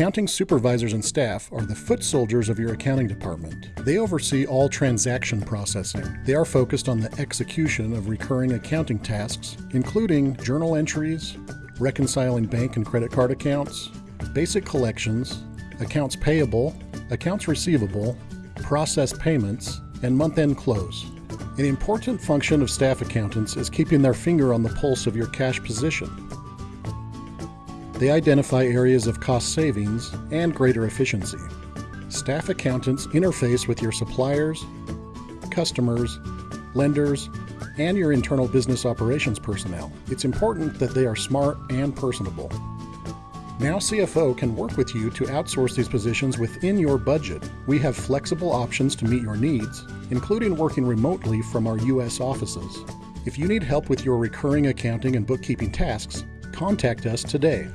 Accounting supervisors and staff are the foot soldiers of your accounting department. They oversee all transaction processing. They are focused on the execution of recurring accounting tasks, including journal entries, reconciling bank and credit card accounts, basic collections, accounts payable, accounts receivable, process payments, and month end close. An important function of staff accountants is keeping their finger on the pulse of your cash position. They identify areas of cost savings and greater efficiency. Staff accountants interface with your suppliers, customers, lenders, and your internal business operations personnel. It's important that they are smart and personable. Now CFO can work with you to outsource these positions within your budget. We have flexible options to meet your needs, including working remotely from our U.S. offices. If you need help with your recurring accounting and bookkeeping tasks, contact us today.